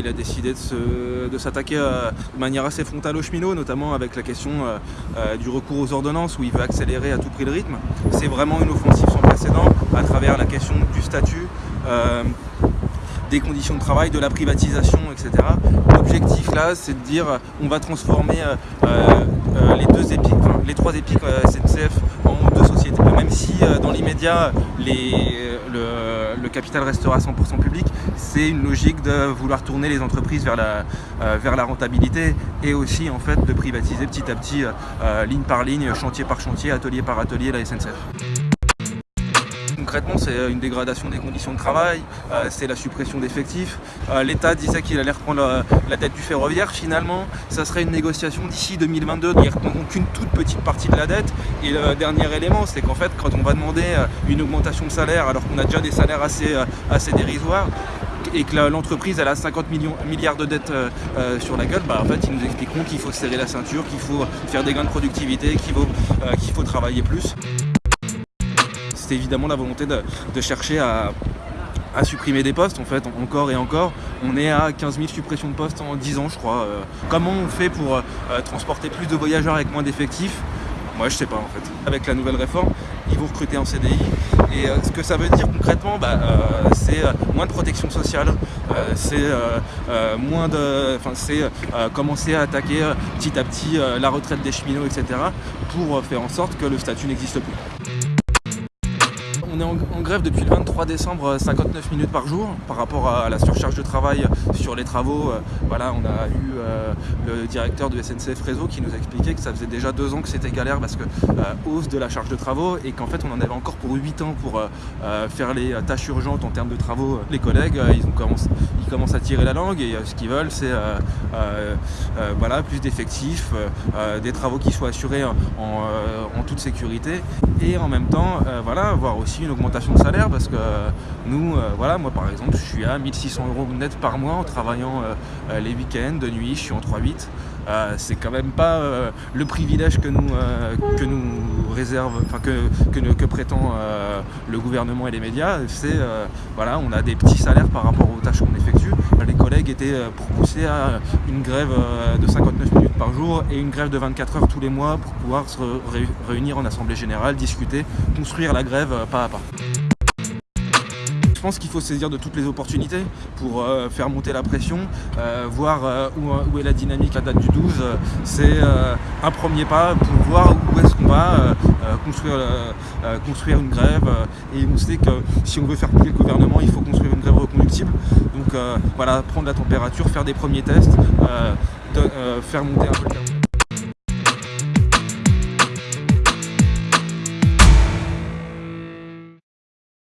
Il a décidé de s'attaquer euh, de, manière assez frontale aux cheminots, notamment avec la question euh, euh, du recours aux ordonnances où il veut accélérer à tout prix le rythme. C'est vraiment une offensive sans précédent à travers la question du statut, des conditions de travail, de la privatisation, etc. L'objectif là, c'est de dire on va transformer les deux épiques, les trois épiques SNCF. Si dans l'immédiat, le, le, capital restera 100% public, c'est une logique de vouloir tourner les entreprises vers la, euh, vers la rentabilité et aussi en fait de privatiser petit à petit, euh, euh, ligne par ligne, chantier par chantier, atelier par atelier la SNCF. Concrètement, c'est une dégradation des conditions de travail, c'est la suppression d'effectifs. L'État disait qu'il allait reprendre la, dette du ferroviaire. Finalement, ça serait une négociation d'ici 2022. Il ne qu'une toute petite partie de la dette. Et le dernier élément, c'est qu'en fait, quand on va demander une augmentation de salaire, alors qu'on a déjà des salaires assez, assez dérisoires, et que l'entreprise a 50 millions, milliards de dettes euh, euh, sur la gueule, bah, en fait ils nous expliqueront qu'il faut serrer la ceinture, qu'il faut faire des gains de productivité, euh, qu'il faut travailler plus. C'est évidemment la volonté de, chercher à, supprimer des postes en fait, encore et encore. On est à 15 000 suppressions de postes en 10 ans je crois. Comment on fait pour transporter plus de voyageurs avec moins d'effectifs? Moi je sais pas en fait. Avec la nouvelle réforme, ils vont recruter en CDI. Et euh, ce que ça veut dire concrètement, bah, euh, c'est euh, moins de protection sociale, c'est moins de. C'est commencer à attaquer petit à petit la retraite des cheminots, etc. pour faire en sorte que le statut n'existe plus on est en, grève depuis le 23 décembre, 59 euh, minutes par jour par rapport à la surcharge de travail sur les travaux. Euh, voilà, on a eu euh, le directeur du SNCF Réseau qui nous a expliqué que ça faisait déjà deux ans que c'était galère parce que hausse de la charge de travaux et qu'en fait on en avait encore pour 8 ans pour faire les tâches urgentes en termes de travaux. Les collègues, ils, ont ils commencent à tirer la langue et ce qu'ils veulent c'est voilà, plus d'effectifs, des travaux qui soient assurés en, en, toute sécurité et en même temps voilà, avoir aussi une augmentation de salaire parce que nous, euh, voilà, moi par exemple, je suis à 1600 euros net par mois en travaillant euh, euh, les week-ends, de nuit, je suis en 3-8. c'est quand même pas le privilège que nous, que nous réserve, enfin que, prétend le gouvernement et les médias. C'est voilà, on a des petits salaires par rapport aux tâches qu'on effectue. Les collègues étaient propulsés à une grève de 59 minutes par jour et une grève de 24 heures tous les mois pour pouvoir se réunir en assemblée générale, discuter, construire la grève pas à pas. Je pense qu'il faut saisir de toutes les opportunités pour euh, faire monter la pression, euh, voir euh, où, est la dynamique à date du 12. C'est un premier pas pour voir où est-ce qu'on va construire, construire une grève. et on sait que si on veut faire plier le gouvernement, il faut construire une grève reconductible. Donc voilà, prendre la température, faire des premiers tests, faire monter un peu